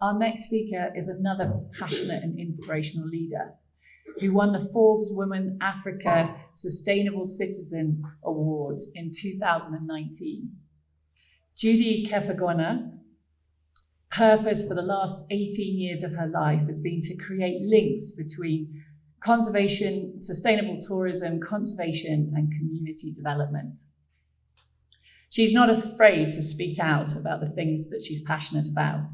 Our next speaker is another passionate and inspirational leader who won the Forbes Women Africa Sustainable Citizen Award in 2019. Judy Kepher-Gona purpose for the last 18 years of her life has been to create links between conservation, sustainable tourism, conservation and community development. She's not afraid to speak out about the things that she's passionate about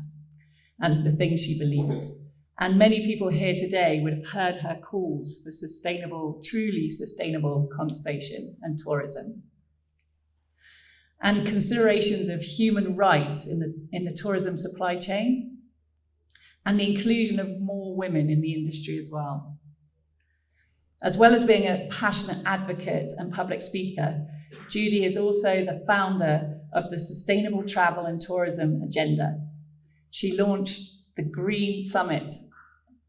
and the things she believes. And many people here today would have heard her calls for sustainable, truly sustainable conservation and tourism and considerations of human rights in the, in the tourism supply chain, and the inclusion of more women in the industry as well. As well as being a passionate advocate and public speaker, Judy is also the founder of the Sustainable Travel and Tourism Agenda. She launched the Green Summit,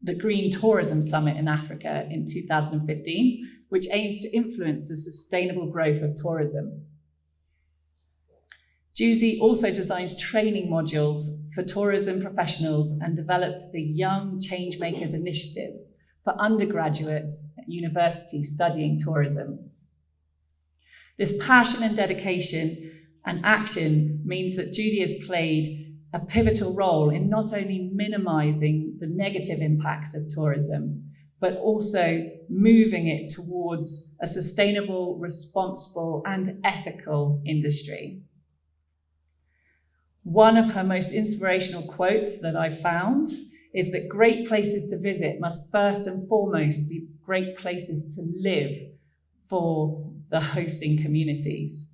the Green Tourism Summit in Africa in 2015, which aims to influence the sustainable growth of tourism. Judy also designs training modules for tourism professionals and developed the Young Changemakers Initiative for undergraduates at universities studying tourism. This passion and dedication and action means that Judy has played a pivotal role in not only minimizing the negative impacts of tourism, but also moving it towards a sustainable, responsible, and ethical industry. One of her most inspirational quotes that I found is that great places to visit must first and foremost be great places to live for the hosting communities.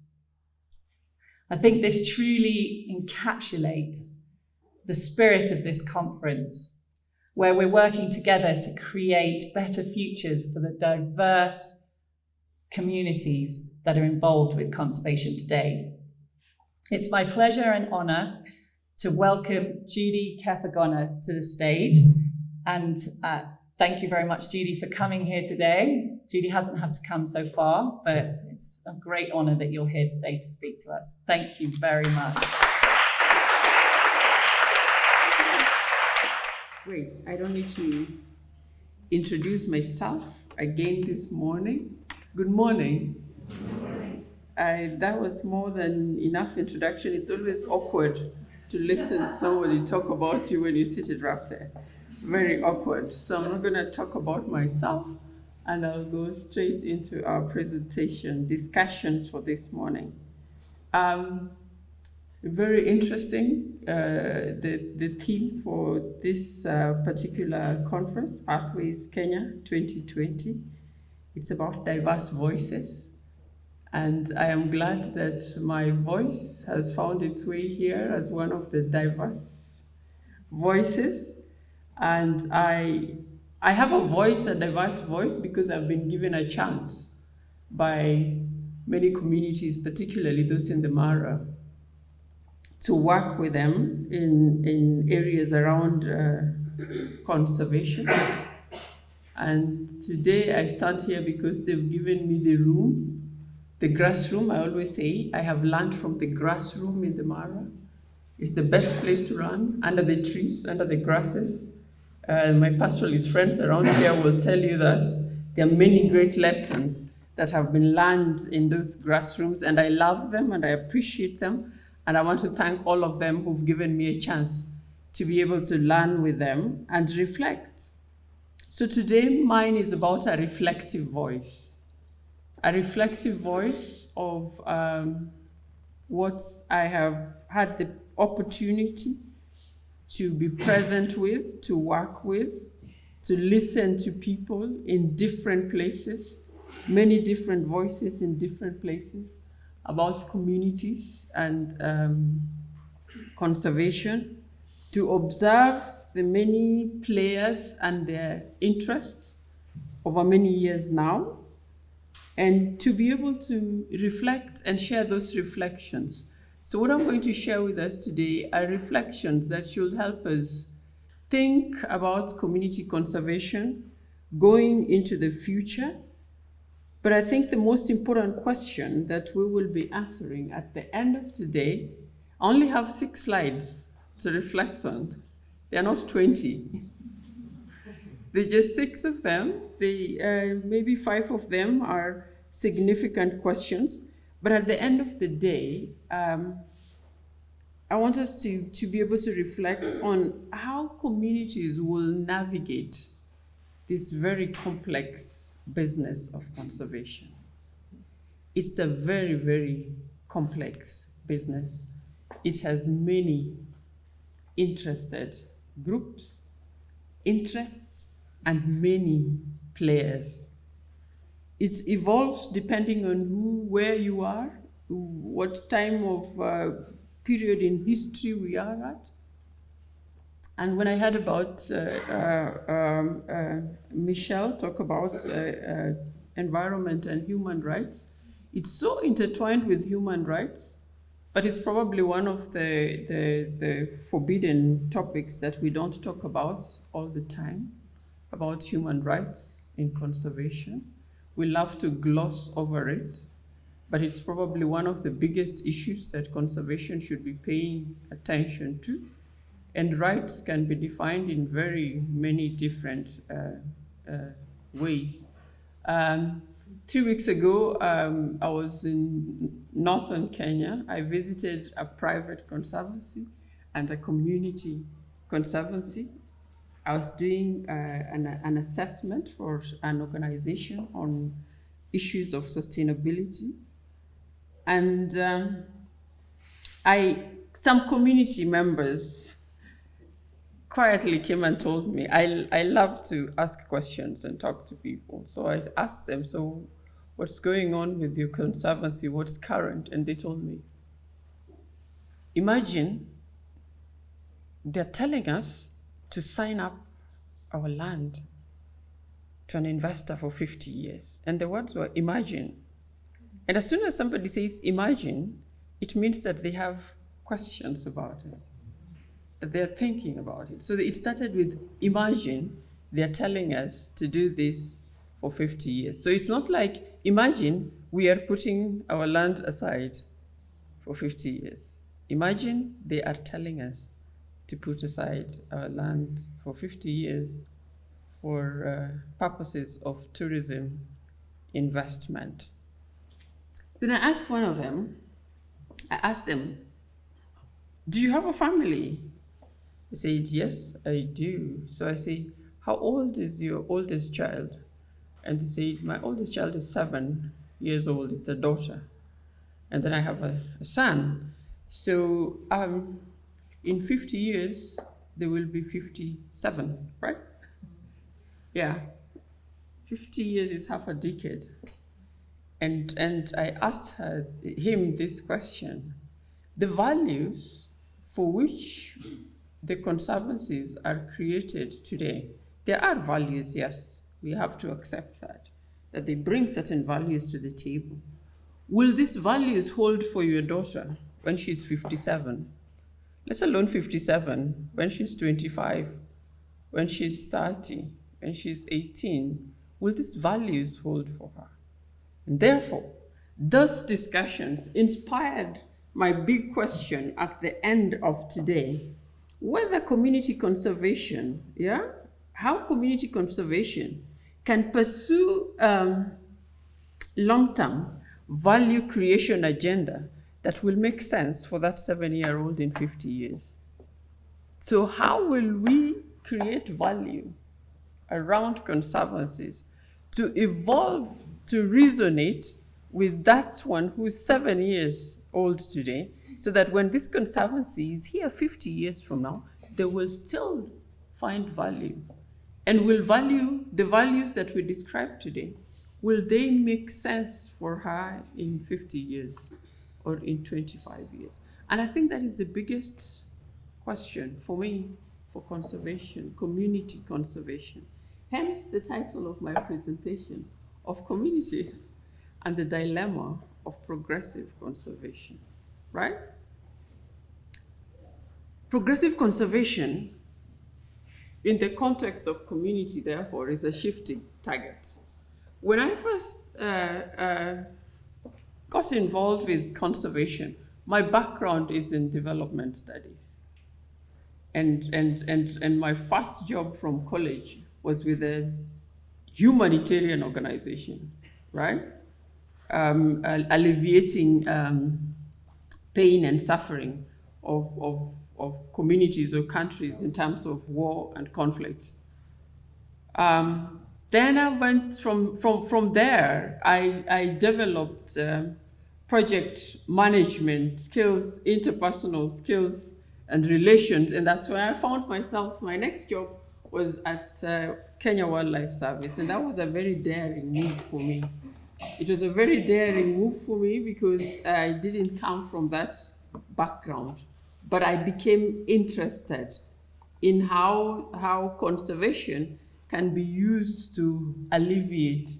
I think this truly encapsulates the spirit of this conference, where we're working together to create better futures for the diverse communities that are involved with conservation today. It's my pleasure and honour to welcome Judy Kepher-Gona to the stage. And uh, thank you very much, Judy, for coming here today. Judy hasn't had to come so far, but it's a great honour that you're here today to speak to us. Thank you very much. Great. I don't need to introduce myself again this morning. Good morning. Good morning. I, that was more than enough introduction. It's always awkward to listen to somebody talk about you when you sit it up there. Very awkward. So I'm not going to talk about myself and I'll go straight into our presentation discussions for this morning. Um, very interesting, uh, the, the theme for this uh, particular conference, Pathways Kenya 2020. It's about diverse voices and I am glad that my voice has found its way here as one of the diverse voices. And I, I have a voice, a diverse voice, because I've been given a chance by many communities, particularly those in the Mara, to work with them in, in areas around uh, conservation. And today I stand here because they've given me the room the grass room, I always say, I have learned from the grass room in the Mara. It's the best place to run, under the trees, under the grasses. Uh, my pastoralist friends around here will tell you that there are many great lessons that have been learned in those grass rooms, and I love them and I appreciate them. And I want to thank all of them who've given me a chance to be able to learn with them and reflect. So today, mine is about a reflective voice a reflective voice of um, what I have had the opportunity to be present with, to work with, to listen to people in different places, many different voices in different places about communities and um, conservation, to observe the many players and their interests over many years now, and to be able to reflect and share those reflections. So what I'm going to share with us today are reflections that should help us think about community conservation going into the future. But I think the most important question that we will be answering at the end of today, I only have six slides to reflect on. They're not 20. They're just six of them. They, uh, maybe five of them are significant questions. But at the end of the day, um, I want us to, to be able to reflect on how communities will navigate this very complex business of conservation. It's a very, very complex business. It has many interested groups, interests, and many players. It evolves depending on who, where you are, what time of uh, period in history we are at. And when I heard about uh, uh, um, uh, Michelle talk about uh, uh, environment and human rights, it's so intertwined with human rights, but it's probably one of the, the, the forbidden topics that we don't talk about all the time, about human rights in conservation. We love to gloss over it, but it's probably one of the biggest issues that conservation should be paying attention to. And rights can be defined in very many different uh, uh, ways. Um, three weeks ago, um, I was in northern Kenya. I visited a private conservancy and a community conservancy. I was doing uh, an, an assessment for an organization on issues of sustainability. And um, I, some community members quietly came and told me, I, I love to ask questions and talk to people. So I asked them, so what's going on with your conservancy? What's current? And they told me, imagine they're telling us to sign up our land to an investor for 50 years. And the words were imagine. And as soon as somebody says imagine, it means that they have questions about it that they're thinking about it. So it started with imagine they're telling us to do this for 50 years. So it's not like imagine we are putting our land aside for 50 years. Imagine they are telling us to put aside our land for 50 years for uh, purposes of tourism investment. Then I asked one of them, I asked them, do you have a family? He said, Yes, I do. So I say, How old is your oldest child? And he said, My oldest child is seven years old. It's a daughter. And then I have a, a son. So um, in 50 years, there will be 57, right? Yeah. 50 years is half a decade. And, and I asked her, him this question the values for which the conservancies are created today, there are values, yes, we have to accept that, that they bring certain values to the table. Will these values hold for your daughter when she's 57? Let alone 57, when she's 25, when she's 30, when she's 18, will these values hold for her? And therefore, those discussions inspired my big question at the end of today whether community conservation, yeah, how community conservation can pursue um, long-term value creation agenda that will make sense for that seven-year-old in 50 years. So how will we create value around conservancies to evolve, to resonate with that one who's seven years old today so that when this conservancy is here 50 years from now, they will still find value and will value the values that we described today. Will they make sense for her in 50 years or in 25 years? And I think that is the biggest question for me for conservation, community conservation. Hence the title of my presentation, of communities and the dilemma of progressive conservation right? Progressive conservation in the context of community, therefore, is a shifting target. When I first uh, uh, got involved with conservation, my background is in development studies. And, and, and, and my first job from college was with a humanitarian organization, right? Um, alleviating um, pain and suffering of, of, of communities or countries in terms of war and conflict. Um, then I went from, from, from there, I, I developed uh, project management skills, interpersonal skills and relations. And that's where I found myself, my next job was at uh, Kenya Wildlife Service. And that was a very daring move for me. It was a very daring move for me because I didn't come from that background, but I became interested in how, how conservation can be used to alleviate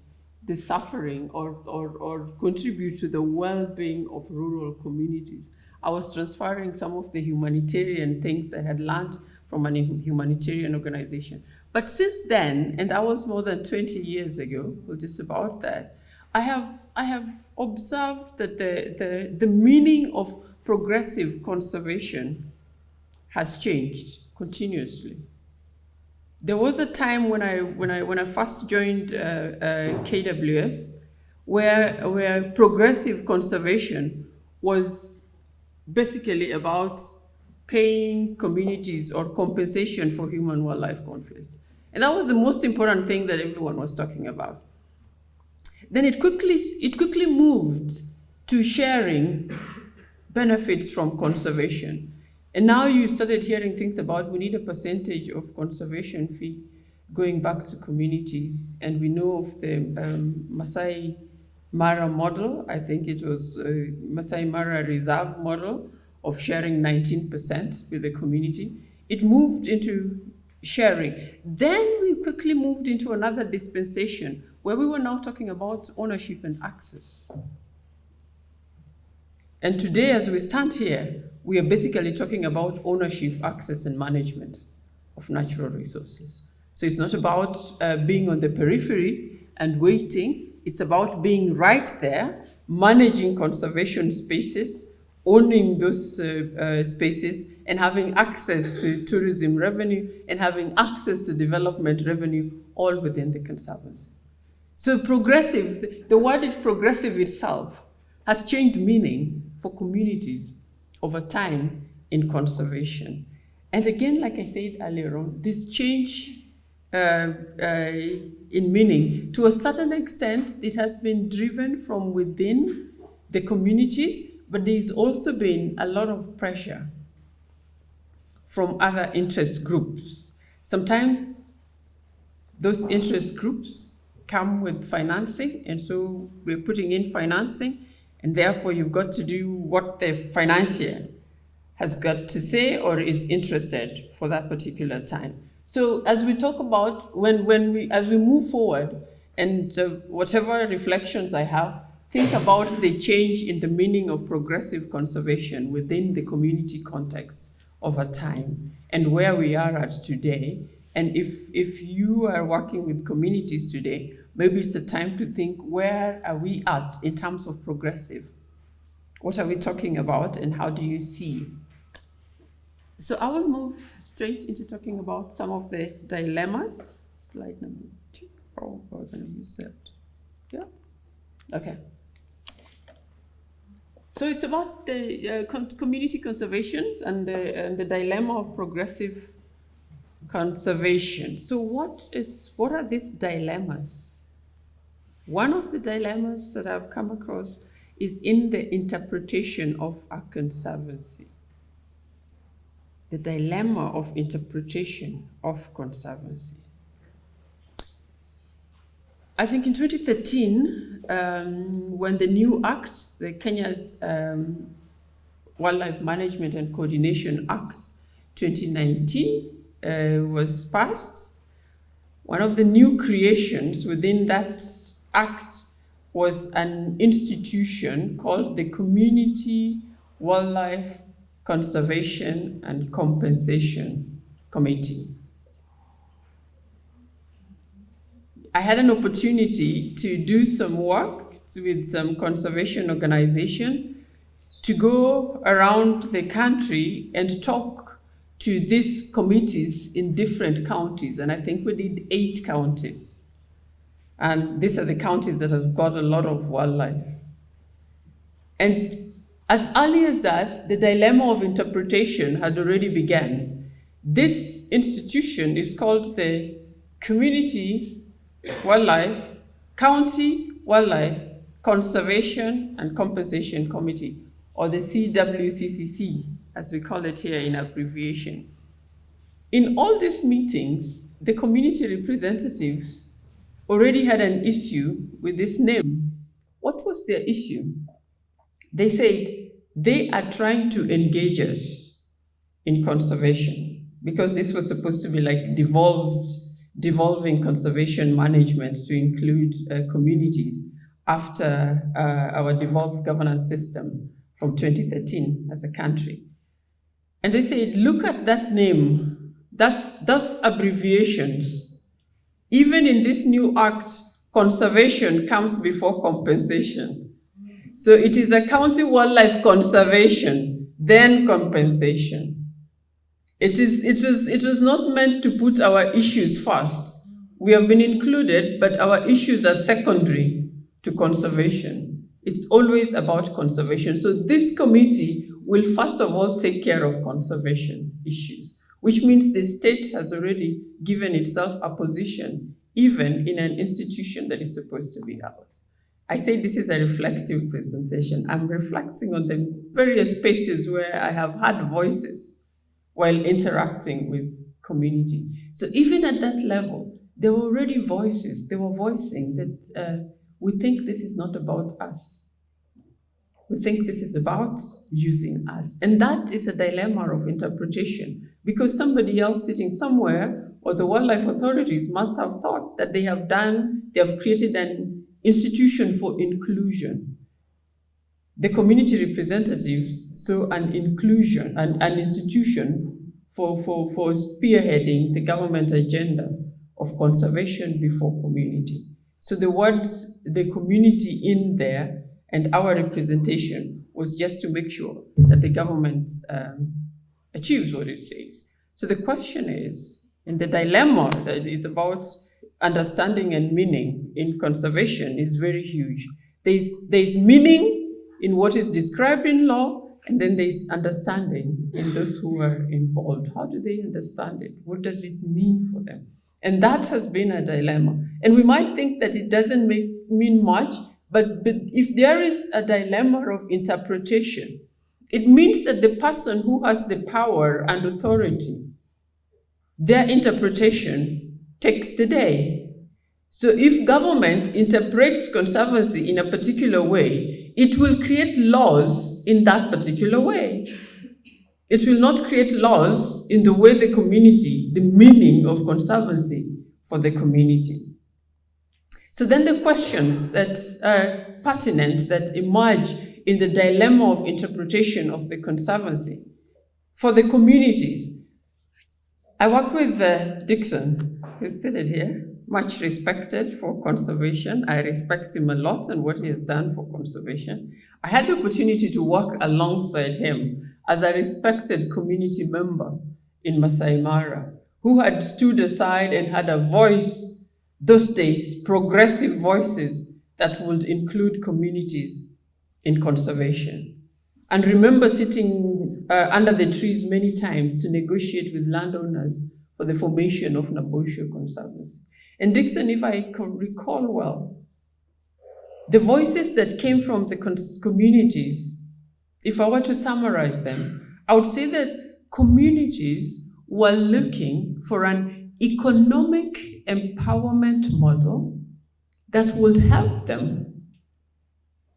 the suffering or, or, or contribute to the well-being of rural communities. I was transferring some of the humanitarian things I had learned from a humanitarian organization. But since then, and that was more than 20 years ago, or just about that, I have, I have observed that the, the, the meaning of progressive conservation has changed continuously. There was a time when I, when I, when I first joined uh, uh, KWS where, where progressive conservation was basically about paying communities or compensation for human wildlife conflict. And that was the most important thing that everyone was talking about. Then it quickly, it quickly moved to sharing benefits from conservation. And now you started hearing things about we need a percentage of conservation fee going back to communities. And we know of the um, Masai Mara model. I think it was a Masai Mara reserve model of sharing 19% with the community. It moved into sharing. Then we quickly moved into another dispensation where we were now talking about ownership and access. And today, as we stand here, we are basically talking about ownership, access, and management of natural resources. So it's not about uh, being on the periphery and waiting. It's about being right there, managing conservation spaces, owning those uh, uh, spaces, and having access to tourism revenue and having access to development revenue all within the conservancy. So progressive, the word is progressive itself has changed meaning for communities over time in conservation. And again, like I said earlier on, this change uh, uh, in meaning, to a certain extent, it has been driven from within the communities, but there's also been a lot of pressure from other interest groups. Sometimes those interest groups come with financing, and so we're putting in financing, and therefore, you've got to do what the financier has got to say or is interested for that particular time. So as we talk about, when, when we, as we move forward, and uh, whatever reflections I have, think about the change in the meaning of progressive conservation within the community context over time and where we are at today. And if, if you are working with communities today, maybe it's a time to think where are we at in terms of progressive? What are we talking about and how do you see? So I will move straight into talking about some of the dilemmas. Slide number two. Oh, we're going to use that. Yeah. Okay. So it's about the uh, community conservations and the, and the dilemma of progressive conservation. So what is what are these dilemmas? One of the dilemmas that I've come across is in the interpretation of a conservancy. The dilemma of interpretation of conservancy. I think in 2013, um, when the new act, the Kenya's um, Wildlife Management and Coordination Act 2019 uh, was passed, one of the new creations within that act was an institution called the Community Wildlife Conservation and Compensation Committee. I had an opportunity to do some work with some conservation organization to go around the country and talk to these committees in different counties, and I think we did eight counties. And these are the counties that have got a lot of wildlife. And as early as that, the dilemma of interpretation had already begun. This institution is called the Community Wildlife, County Wildlife Conservation and Compensation Committee, or the CWCCC, as we call it here in abbreviation. In all these meetings, the community representatives already had an issue with this name. What was their issue? They said they are trying to engage us in conservation because this was supposed to be like devolved, devolving conservation management to include uh, communities after uh, our devolved governance system from 2013 as a country. And they said, look at that name, that's, that's abbreviations. Even in this new act, conservation comes before compensation. So it is a county wildlife conservation, then compensation. It, is, it, was, it was not meant to put our issues first. We have been included, but our issues are secondary to conservation. It's always about conservation. So this committee will first of all take care of conservation issues, which means the state has already given itself a position, even in an institution that is supposed to be ours. I say this is a reflective presentation. I'm reflecting on the various spaces where I have had voices while interacting with community. So even at that level, there were already voices, they were voicing that uh, we think this is not about us. We think this is about using us. And that is a dilemma of interpretation because somebody else sitting somewhere or the wildlife authorities must have thought that they have done, they have created an institution for inclusion. The community representatives so an inclusion, an, an institution for, for, for spearheading the government agenda of conservation before community. So the words, the community in there and our representation was just to make sure that the government um, achieves what it says. So the question is, and the dilemma that is about understanding and meaning in conservation is very huge. There's, there's meaning in what is described in law, and then there's understanding in those who are involved. How do they understand it? What does it mean for them? And that has been a dilemma. And we might think that it doesn't make, mean much, but, but if there is a dilemma of interpretation, it means that the person who has the power and authority, their interpretation takes the day. So if government interprets conservancy in a particular way, it will create laws in that particular way. It will not create laws in the way the community, the meaning of conservancy for the community. So then the questions that are pertinent that emerge in the dilemma of interpretation of the conservancy for the communities. I work with uh, Dixon who's seated here, much respected for conservation. I respect him a lot and what he has done for conservation. I had the opportunity to work alongside him as a respected community member in Masai Mara, who had stood aside and had a voice those days, progressive voices that would include communities in conservation. And remember sitting uh, under the trees many times to negotiate with landowners for the formation of Naboisho Conservancy. And Dixon, if I can recall well, the voices that came from the communities, if I were to summarize them, I would say that communities were looking for an economic empowerment model that would help them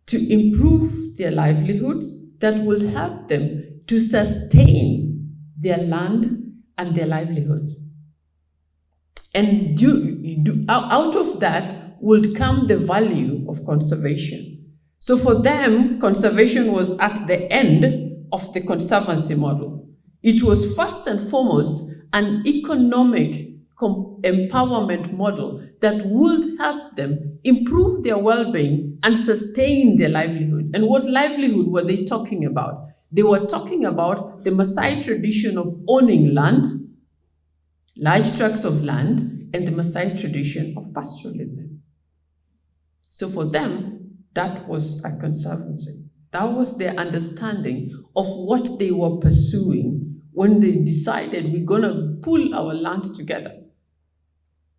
to improve their livelihoods, that would help them to sustain their land and their livelihood. And do, out of that would come the value of conservation. So for them, conservation was at the end of the conservancy model. It was first and foremost an economic empowerment model that would help them improve their well-being and sustain their livelihood. And what livelihood were they talking about? They were talking about the Maasai tradition of owning land, large tracts of land, and the Maasai tradition of pastoralism. So for them, that was a conservancy. That was their understanding of what they were pursuing when they decided we're going to pull our land together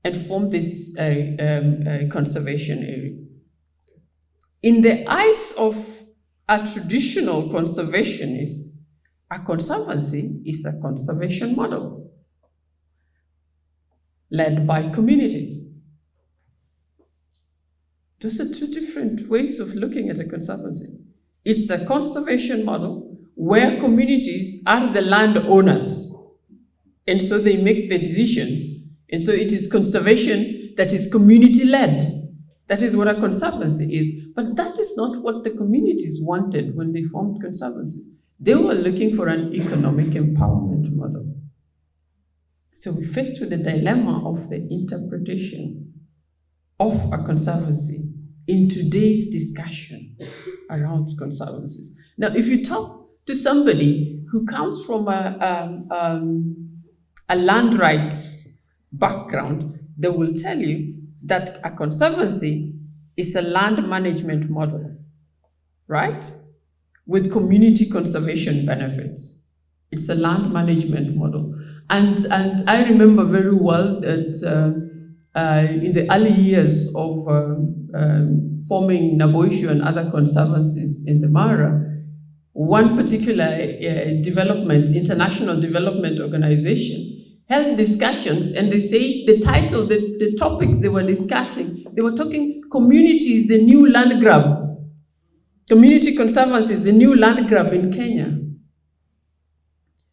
and form this uh, um, uh, conservation area. In the eyes of a traditional conservationist, a conservancy is a conservation model led by communities. Those are two different ways of looking at a conservancy. It's a conservation model where communities are the landowners, and so they make the decisions. And so it is conservation that is community-led. That is what a conservancy is. But that is not what the communities wanted when they formed conservancies. They were looking for an economic empowerment model. So we're faced with the dilemma of the interpretation of a conservancy in today's discussion around conservancies. Now, if you talk to somebody who comes from a, um, um, a land rights background, they will tell you that a conservancy is a land management model, right? With community conservation benefits. It's a land management model. And, and I remember very well that uh, uh, in the early years of um, um, forming Naboisho and other conservancies in the Mara, one particular uh, development, international development organization, held discussions and they say the title, the, the topics they were discussing, they were talking communities, the new land grab. Community conservancy is the new land grab in Kenya.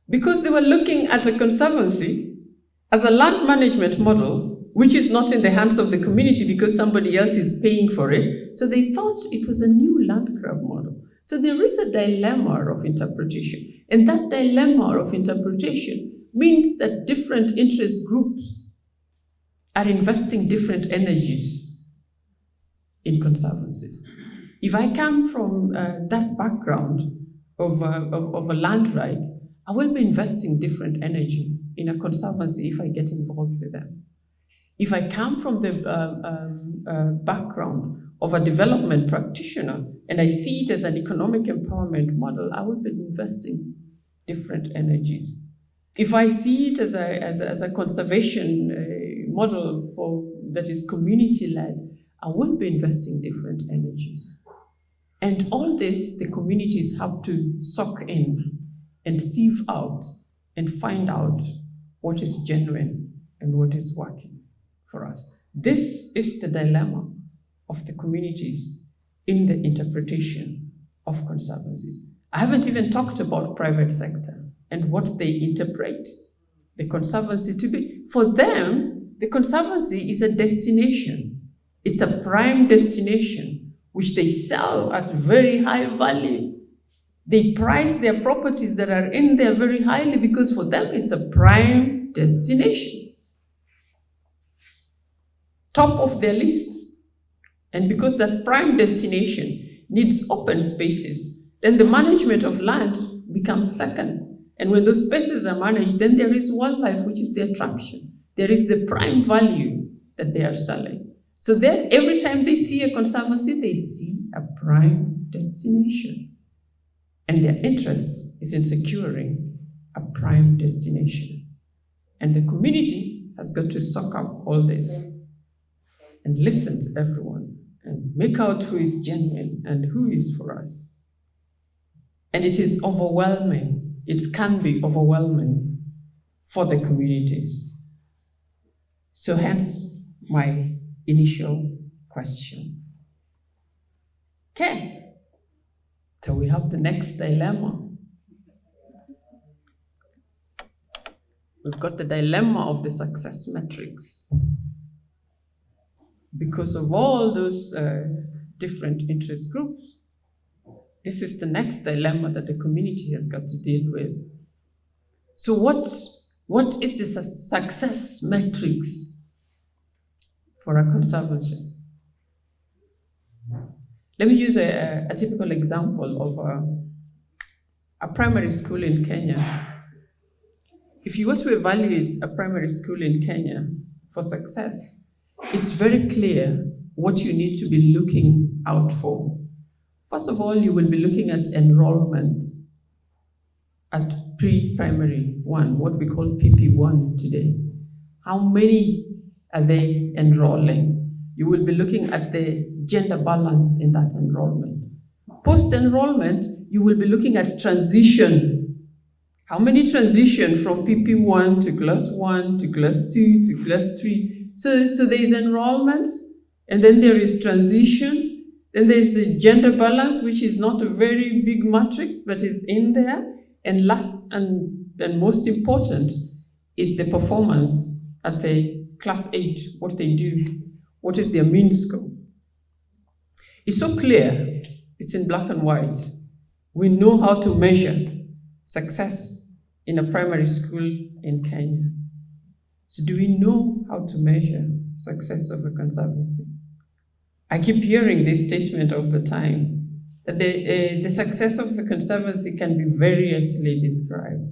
Because they were looking at a conservancy as a land management model, which is not in the hands of the community because somebody else is paying for it. So they thought it was a new land grab model. So there is a dilemma of interpretation. And that dilemma of interpretation means that different interest groups are investing different energies in conservancies. If I come from uh, that background of, uh, of, of, a land rights, I will be investing different energy in a conservancy if I get involved with them. If I come from the uh, um, uh, background of a development practitioner and I see it as an economic empowerment model, I will be investing different energies. If I see it as a, as a, as a conservation uh, model for, that is community-led, I won't be investing different energies. And all this, the communities have to soak in and sieve out and find out what is genuine and what is working for us. This is the dilemma of the communities in the interpretation of conservancies. I haven't even talked about private sector and what they interpret the conservancy to be. For them, the conservancy is a destination. It's a prime destination, which they sell at very high value. They price their properties that are in there very highly because for them it's a prime destination. Top of their list. And because that prime destination needs open spaces, then the management of land becomes second and when those spaces are managed, then there is wildlife, which is the attraction. There is the prime value that they are selling. So that every time they see a conservancy, they see a prime destination. And their interest is in securing a prime destination. And the community has got to soak up all this and listen to everyone and make out who is genuine and who is for us. And it is overwhelming it can be overwhelming for the communities. So hence my initial question. Okay, so we have the next dilemma. We've got the dilemma of the success metrics. Because of all those uh, different interest groups, this is the next dilemma that the community has got to deal with. So what, what is the success metrics for a conservancy? Let me use a, a typical example of a, a primary school in Kenya, if you were to evaluate a primary school in Kenya for success, it's very clear what you need to be looking out for. First of all, you will be looking at enrollment at pre-primary one, what we call PP1 today. How many are they enrolling? You will be looking at the gender balance in that enrollment. Post-enrollment, you will be looking at transition. How many transition from PP1 to class 1 to class 2 to class 3? So, so there is enrollment, and then there is transition, then there is a gender balance, which is not a very big matrix, but is in there. And last and, and most important is the performance at the class 8, what they do, what is their mean score. It's so clear, it's in black and white. We know how to measure success in a primary school in Kenya. So do we know how to measure success of a conservancy? I keep hearing this statement all the time, that the, uh, the success of the conservancy can be variously described.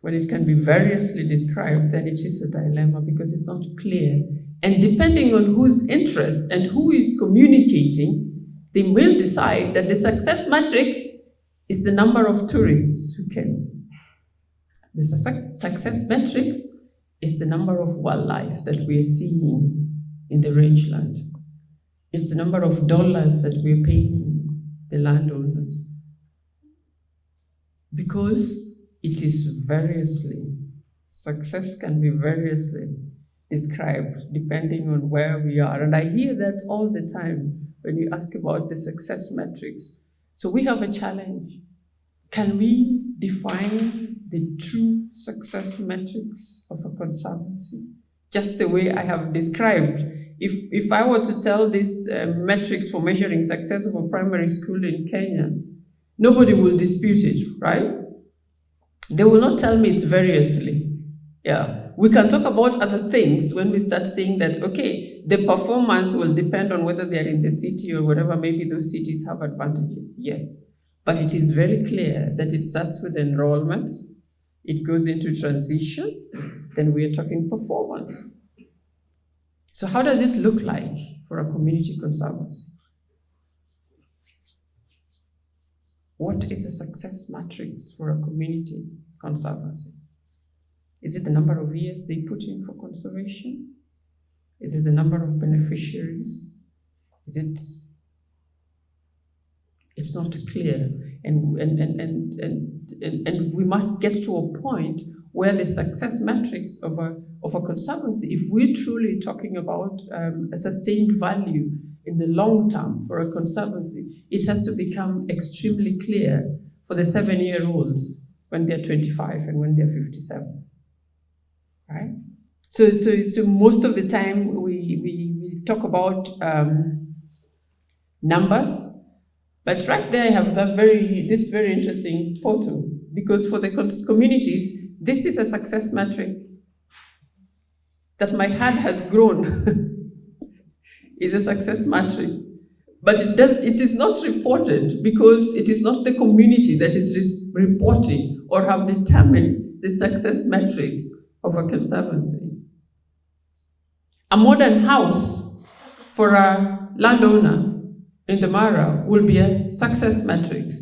When it can be variously described, then it is a dilemma because it's not clear. And depending on whose interests and who is communicating, they will decide that the success matrix is the number of tourists who came. The su success matrix is the number of wildlife that we are seeing in the rangeland. It's the number of dollars that we're paying the landowners. Because it is variously, success can be variously described depending on where we are. And I hear that all the time when you ask about the success metrics. So we have a challenge. Can we define the true success metrics of a conservancy? Just the way I have described if, if I were to tell these uh, metrics for measuring success of a primary school in Kenya, nobody will dispute it, right? They will not tell me it's variously. Yeah, we can talk about other things when we start saying that, okay, the performance will depend on whether they're in the city or whatever, maybe those cities have advantages, yes. But it is very clear that it starts with enrollment, it goes into transition, then we are talking performance. So how does it look like for a community conservancy? What is a success matrix for a community conservancy? Is it the number of years they put in for conservation? Is it the number of beneficiaries? Is it it's not clear and and, and, and, and, and, and we must get to a point where the success metrics of a, of a conservancy, if we're truly talking about um, a sustained value in the long term for a conservancy, it has to become extremely clear for the seven-year-olds when they're 25 and when they're 57, right? So, so, so most of the time we, we, we talk about um, numbers, but right there I have that very, this very interesting photo because for the communities, this is a success metric that my heart has grown is a success metric. But it, does, it is not reported because it is not the community that is reporting or have determined the success metrics of a conservancy. A modern house for a landowner in the Mara will be a success metric.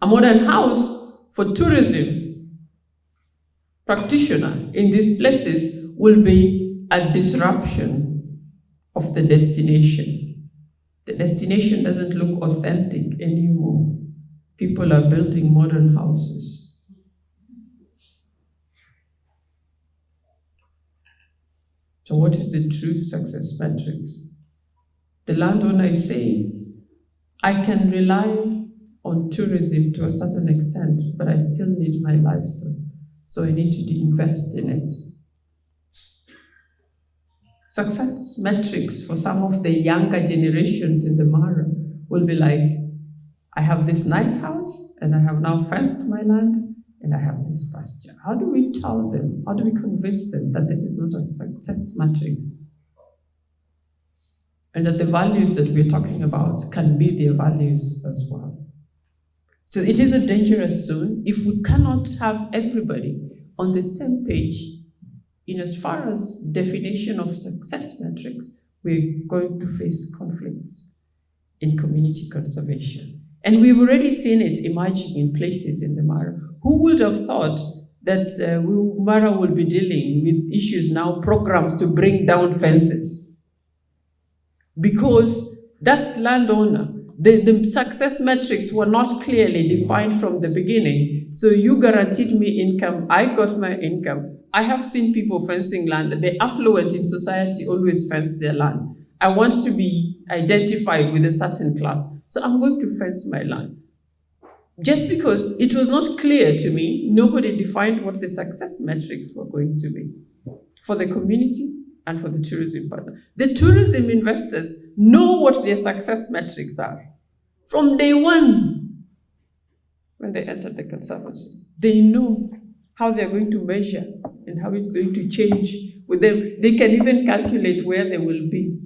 A modern house for tourism practitioner in these places will be a disruption of the destination. The destination doesn't look authentic anymore. People are building modern houses. So what is the true success metrics? The landowner is saying, I can rely on tourism to a certain extent, but I still need my livestock. So I need to invest in it. Success metrics for some of the younger generations in the Mara will be like, I have this nice house and I have now fenced my land and I have this pasture. How do we tell them, how do we convince them that this is not a success matrix? And that the values that we're talking about can be their values as well. So it is a dangerous zone if we cannot have everybody on the same page in as far as definition of success metrics, we're going to face conflicts in community conservation. And we've already seen it emerging in places in the Mara. Who would have thought that uh, Mara will be dealing with issues now, programs to bring down fences? Because that landowner, the, the success metrics were not clearly defined from the beginning. So you guaranteed me income, I got my income. I have seen people fencing land. The affluent in society always fence their land. I want to be identified with a certain class, so I'm going to fence my land. Just because it was not clear to me, nobody defined what the success metrics were going to be for the community and for the tourism partner. The tourism investors know what their success metrics are. From day one, when they enter the conservancy, they know how they're going to measure and how it's going to change with them. They can even calculate where they will be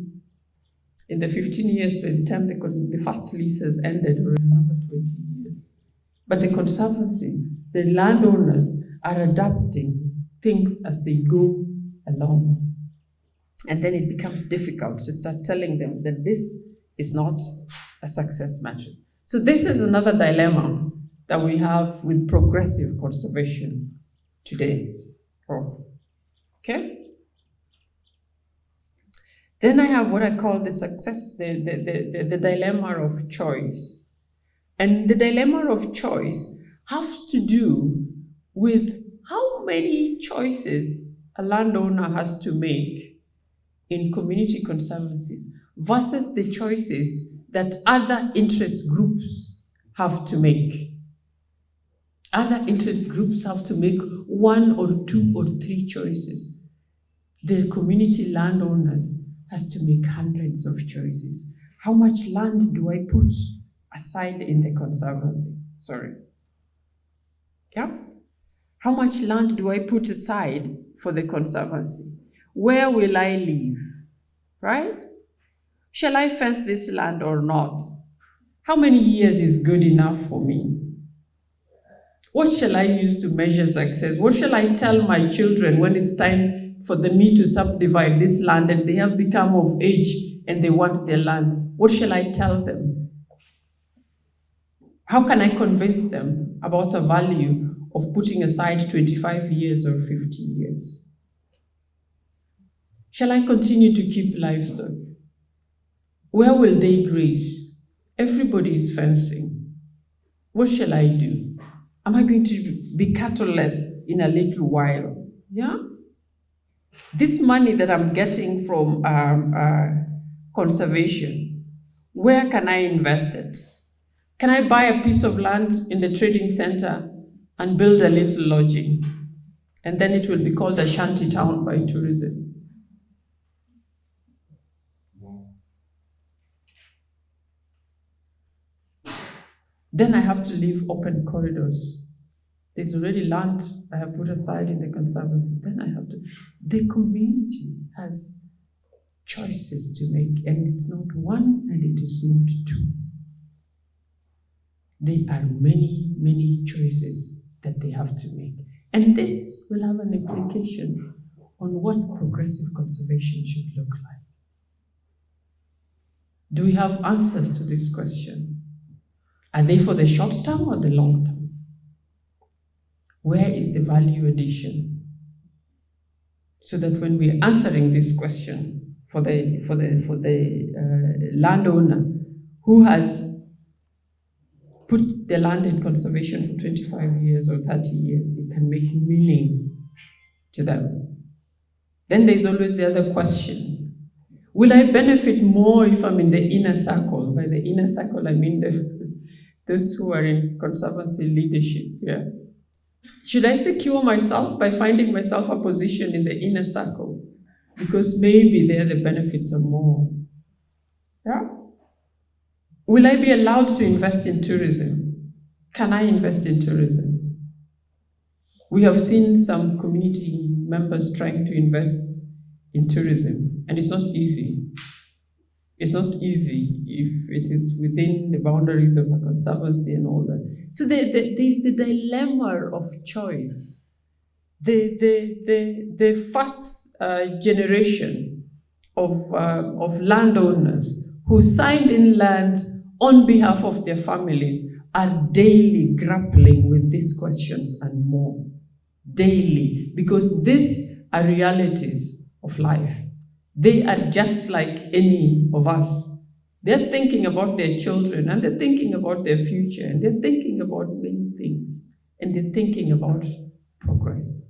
in the 15 years by the time the, the first lease has ended or another 20 years. But the conservancies, the landowners are adapting things as they go along. And then it becomes difficult to start telling them that this is not a success metric. So this is another dilemma that we have with progressive conservation today. Okay? Then I have what I call the success, the, the, the, the dilemma of choice. And the dilemma of choice has to do with how many choices a landowner has to make in community conservancies versus the choices that other interest groups have to make. Other interest groups have to make one or two or three choices. The community landowners has to make hundreds of choices. How much land do I put aside in the conservancy? Sorry. Yeah? How much land do I put aside for the conservancy? Where will I live? Right? Shall I fence this land or not? How many years is good enough for me? What shall I use to measure success? What shall I tell my children when it's time for the me to subdivide this land and they have become of age and they want their land, what shall I tell them? How can I convince them about the value of putting aside 25 years or 50 years? Shall I continue to keep livestock? Where will they graze? Everybody is fencing. What shall I do? Am I going to be cattleless in a little while? Yeah? This money that I'm getting from um, uh, conservation, where can I invest it? Can I buy a piece of land in the trading center and build a little lodging? And then it will be called a shanty town by tourism. Then I have to leave open corridors there's already land I have put aside in the conservancy. Then I have to. The community has choices to make, and it's not one and it is not two. There are many, many choices that they have to make. And this will have an implication on what progressive conservation should look like. Do we have answers to this question? Are they for the short term or the long term? Where is the value addition? So that when we're answering this question for the, for the, for the uh, landowner who has put the land in conservation for 25 years or 30 years, it can make meaning to them. Then there's always the other question. Will I benefit more if I'm in the inner circle? By the inner circle, I mean the, those who are in conservancy leadership, yeah. Should I secure myself by finding myself a position in the inner circle? Because maybe there the benefits are more. Yeah? Will I be allowed to invest in tourism? Can I invest in tourism? We have seen some community members trying to invest in tourism, and it's not easy. It's not easy if it is within the boundaries of a conservancy and all that. So there, there, there's the dilemma of choice. The, the, the, the first uh, generation of, uh, of landowners who signed in land on behalf of their families are daily grappling with these questions and more. Daily, because these are realities of life. They are just like any of us. They're thinking about their children and they're thinking about their future and they're thinking about many things and they're thinking about progress.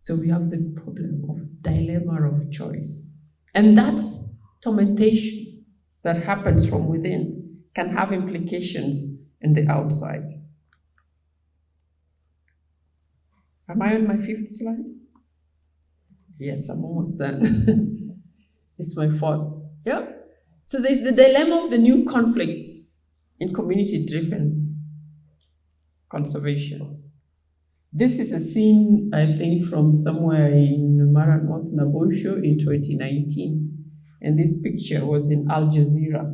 So we have the problem of dilemma of choice. And that's tormentation that happens from within can have implications in the outside. Am I on my fifth slide? Yes, I'm almost done. It's my fault. Yeah. So there's the dilemma of the new conflicts in community-driven conservation. This is a scene, I think, from somewhere in Mara North Naboisho in 2019. And this picture was in Al Jazeera.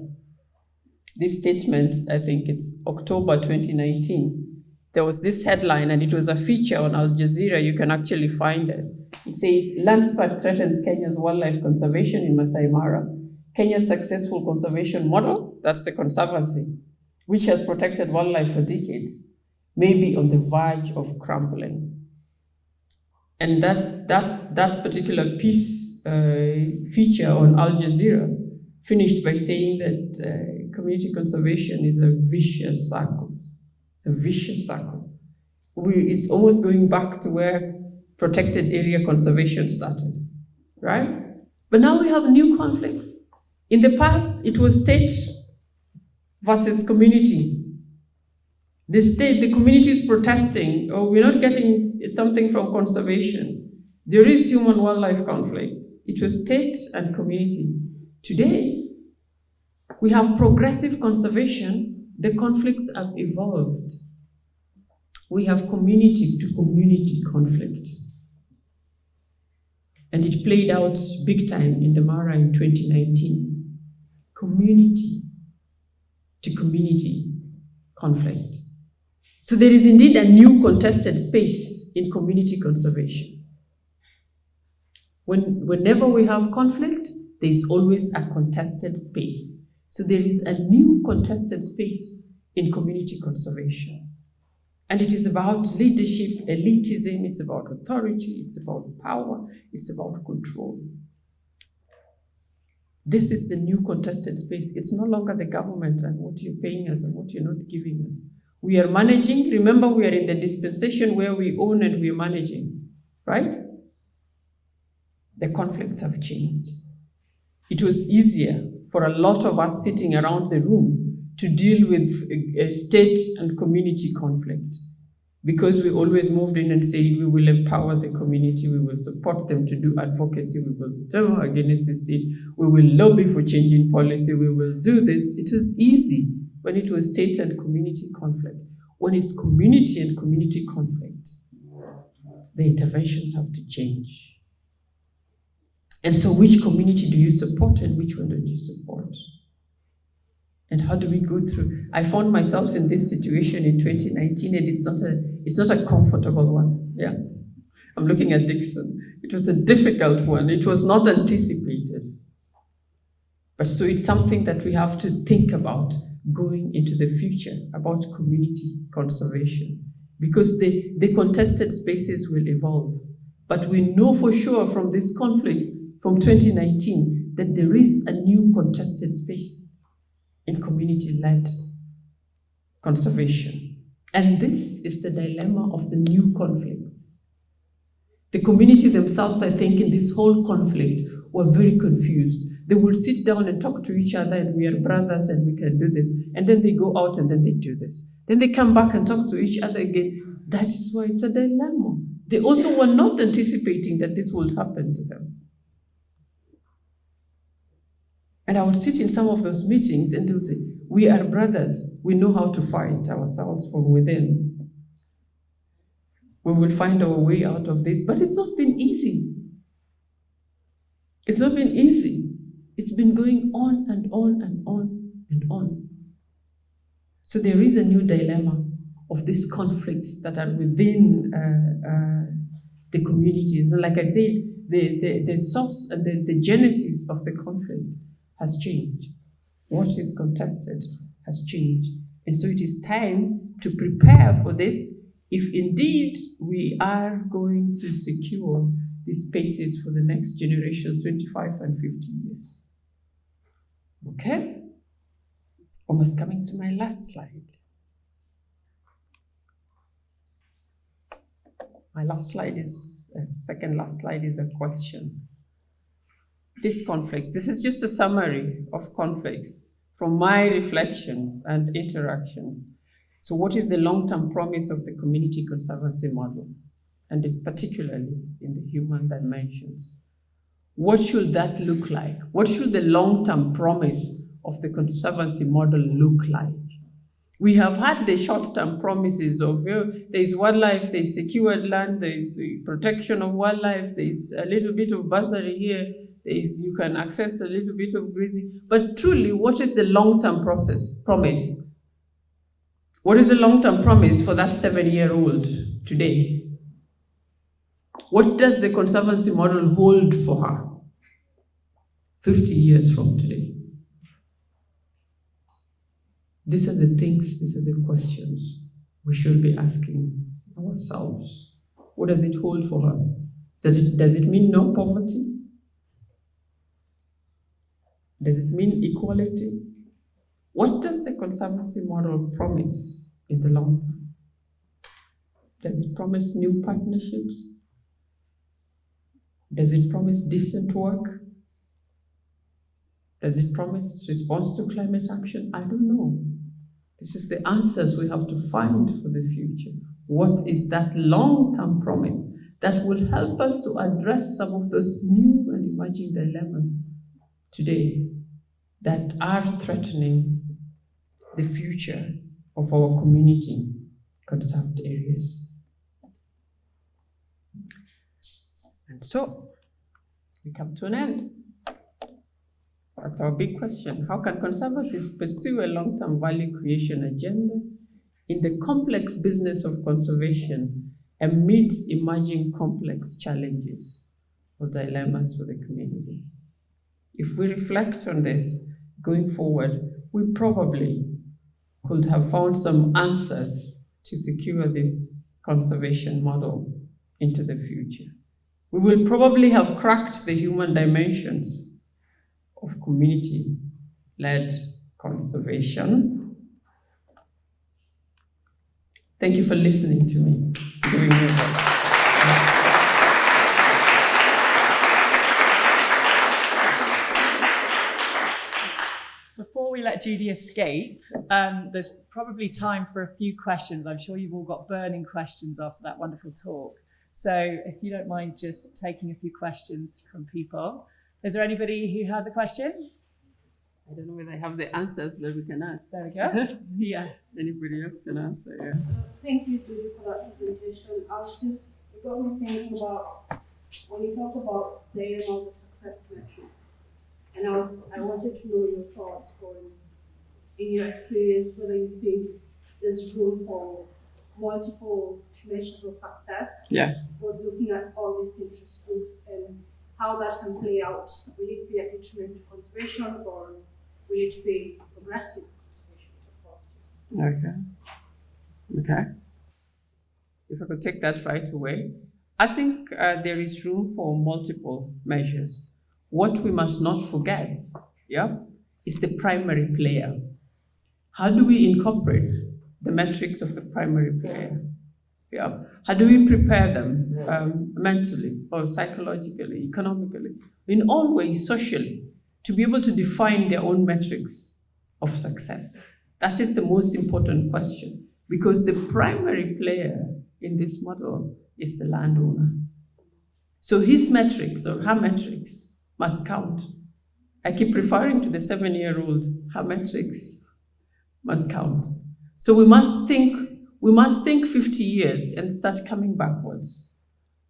This statement, I think it's October 2019. There was this headline and it was a feature on Al Jazeera. You can actually find it. It says, Landspark threatens Kenya's wildlife conservation in Masai Mara. Kenya's successful conservation model, that's the conservancy, which has protected wildlife for decades, may be on the verge of crumbling. And that, that, that particular piece, uh, feature on Al Jazeera, finished by saying that uh, community conservation is a vicious cycle. It's a vicious cycle. We, it's almost going back to where protected area conservation started, right? But now we have new conflicts. In the past, it was state versus community. The state, the community is protesting, or we're not getting something from conservation. There is human-wildlife conflict. It was state and community. Today, we have progressive conservation. The conflicts have evolved. We have community to community conflict. And it played out big time in the Mara in 2019. Community to community conflict. So there is indeed a new contested space in community conservation. When, whenever we have conflict, there is always a contested space. So there is a new contested space in community conservation. And it is about leadership, elitism, it's about authority, it's about power, it's about control. This is the new contested space. It's no longer the government and what you're paying us and what you're not giving us. We are managing, remember we are in the dispensation where we own and we're managing, right? The conflicts have changed. It was easier for a lot of us sitting around the room to deal with a, state and community conflict. Because we always moved in and said we will empower the community, we will support them to do advocacy, we will demo against the state, we will lobby for changing policy, we will do this. It was easy when it was state and community conflict. When it's community and community conflict, the interventions have to change. And so which community do you support and which one don't you support? And how do we go through? I found myself in this situation in 2019 and it's not a, it's not a comfortable one. Yeah. I'm looking at Dixon. It was a difficult one. It was not anticipated. But so it's something that we have to think about going into the future about community conservation because the, the contested spaces will evolve. But we know for sure from this conflict from 2019 that there is a new contested space in community-led conservation. And this is the dilemma of the new conflicts. The community themselves, I think, in this whole conflict were very confused. They will sit down and talk to each other and we are brothers and we can do this. And then they go out and then they do this. Then they come back and talk to each other again. That is why it's a dilemma. They also were not anticipating that this would happen to them. And I would sit in some of those meetings and they would say, we are brothers. We know how to fight ourselves from within. We will find our way out of this, but it's not been easy. It's not been easy. It's been going on and on and on and on. So there is a new dilemma of these conflicts that are within uh, uh, the communities. And like I said, the, the, the source and the, the genesis of the conflict has changed. What is contested has changed. And so it is time to prepare for this if indeed we are going to secure these spaces for the next generations, 25 and 50 years. Okay? Almost coming to my last slide. My last slide is, uh, second last slide is a question. This conflict, this is just a summary of conflicts from my reflections and interactions. So what is the long-term promise of the community conservancy model? And particularly in the human dimensions. What should that look like? What should the long-term promise of the conservancy model look like? We have had the short-term promises of oh, there's wildlife, there's secured land, there's protection of wildlife, there's a little bit of bursary here, there's you can access a little bit of grazing. But truly, what is the long-term process promise? What is the long-term promise for that seven-year-old today? What does the conservancy model hold for her 50 years from today? These are the things, these are the questions we should be asking ourselves. What does it hold for her? Does it, does it mean no poverty? Does it mean equality? What does the conservancy model promise in the long term? Does it promise new partnerships? Does it promise decent work? Does it promise response to climate action? I don't know. This is the answers we have to find for the future. What is that long-term promise that will help us to address some of those new and emerging dilemmas today that are threatening the future of our community conserved areas. And so, we come to an end. That's our big question. How can conservancies pursue a long-term value creation agenda in the complex business of conservation amidst emerging complex challenges or dilemmas for the community? If we reflect on this going forward, we probably could have found some answers to secure this conservation model into the future. We will probably have cracked the human dimensions of community-led conservation. Thank you for listening to me, let Judy escape, um, there's probably time for a few questions. I'm sure you've all got burning questions after that wonderful talk. So if you don't mind just taking a few questions from people. Is there anybody who has a question? I don't know whether I have the answers, but we can ask. There we go. yes. Anybody else can answer, yeah. Uh, thank you, Judy, for that presentation. I was just, it got me thinking about when you talk about the aim of the success metric, and I was, I wanted to know your thoughts on, in your experience, whether you think there's room for multiple measures of success. Yes. But looking at all these interest groups and how that can play out. Will it be a detriment to conservation or will it be progressive conservation? Okay. Okay. If I could take that right away. I think uh, there is room for multiple measures. What we must not forget, yeah, is the primary player. How do we incorporate the metrics of the primary player? Yeah. How do we prepare them um, mentally or psychologically, economically, in all ways, socially, to be able to define their own metrics of success? That is the most important question because the primary player in this model is the landowner. So his metrics or her metrics must count. I keep referring to the seven-year-old, her metrics must count. So we must think we must think 50 years and start coming backwards.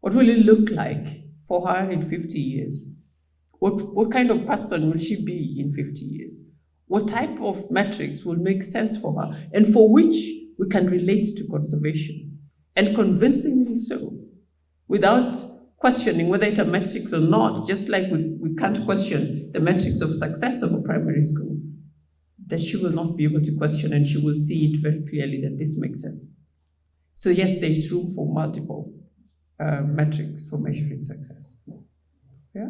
What will it look like for her in 50 years? What, what kind of person will she be in 50 years? What type of metrics will make sense for her and for which we can relate to conservation and convincingly so without questioning whether it's a metrics or not, just like we, we can't question the metrics of success of a primary school, that she will not be able to question and she will see it very clearly that this makes sense. So yes, there is room for multiple uh, metrics for measuring success. Yeah.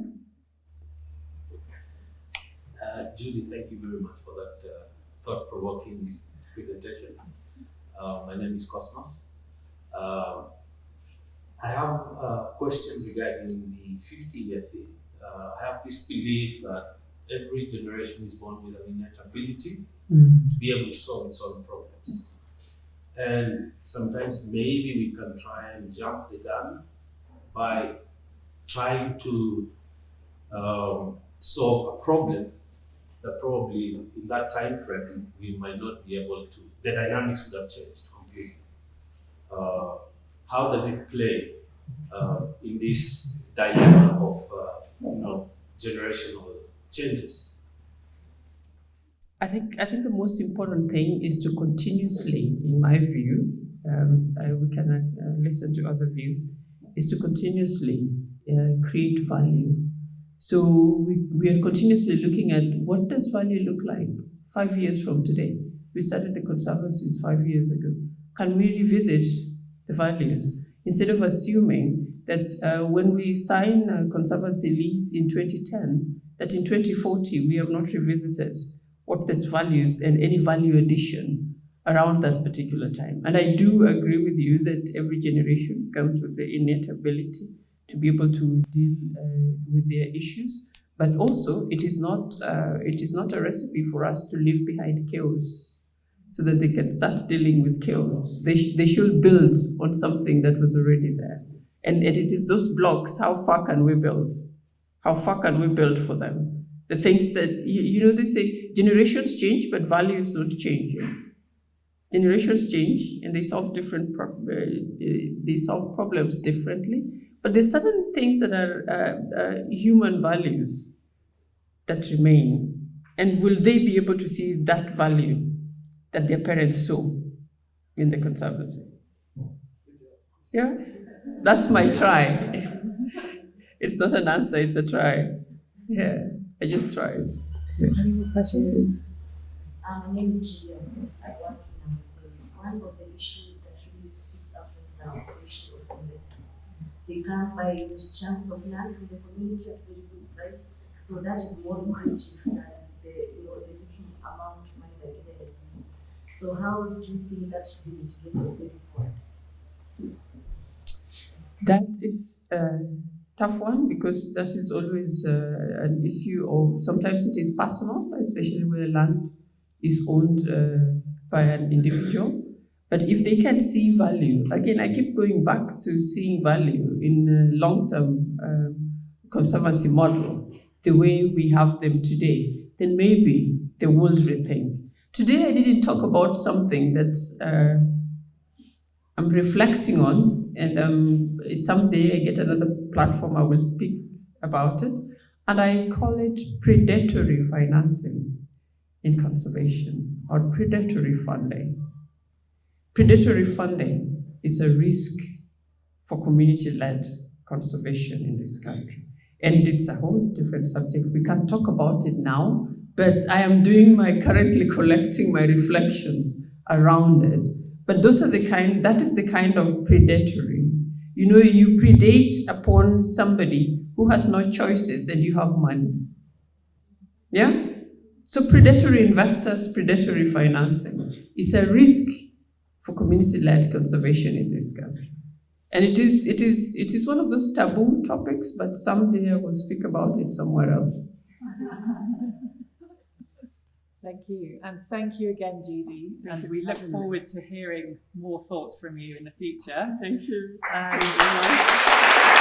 Uh, Judy, thank you very much for that uh, thought-provoking presentation. Uh, my name is Cosmos. Uh, I have a question regarding the 50-year thing. Uh, I have this belief that every generation is born with an innate ability Mm. to be able to solve its own problems. And sometimes maybe we can try and jump the gun by trying to um, solve a problem that probably in that time frame we might not be able to. The dynamics would have changed completely. Uh, how does it play uh, in this dilemma of uh, you know generational changes? I think I think the most important thing is to continuously, in my view, um, uh, we can uh, listen to other views, is to continuously uh, create value. So we, we are continuously looking at what does value look like five years from today. We started the conservancies five years ago. Can we revisit the values instead of assuming that uh, when we sign a conservancy lease in 2010, that in 2040 we have not revisited what that values and any value addition around that particular time. And I do agree with you that every generation comes with the innate ability to be able to deal uh, with their issues, but also it is not uh, it is not a recipe for us to leave behind chaos, so that they can start dealing with chaos. They sh- they should build on something that was already there, and, and it is those blocks. How far can we build? How far can we build for them? the things that you, you know they say generations change but values don't change generations change and they solve different uh, they solve problems differently but there's certain things that are uh, uh, human values that remain and will they be able to see that value that their parents saw in the conservancy yeah that's my try it's not an answer it's a try yeah I just tried. Any more questions? Um, my name is Julia. I work in Amazon. One of the issues that really sticks out with us is the issue of investors. They can't buy huge chunks of land from the community at very good price. So that is more lucrative than the you know the little amount of money that given receives. So how do you think that should be mitigated going forward? That is a tough one because that is always uh, an issue or sometimes it is personal, especially where land is owned uh, by an individual. But if they can see value, again, I keep going back to seeing value in long-term um, conservancy model, the way we have them today, then maybe they will rethink. Today, I didn't talk about something that uh, I'm reflecting on, and um, someday I get another platform, I will speak about it. And I call it predatory financing in conservation or predatory funding. Predatory funding is a risk for community led conservation in this country. And it's a whole different subject. We can't talk about it now, but I am doing my currently collecting my reflections around it. But those are the kind, that is the kind of predatory. You know, you predate upon somebody who has no choices and you have money. Yeah? So predatory investors, predatory financing is a risk for community-led conservation in this country. And it is, it, is, it is one of those taboo topics, but someday I will speak about it somewhere else. Thank you. And thank you again, Judy. Thank And we look me. forward to hearing more thoughts from you in the future. Thank you. And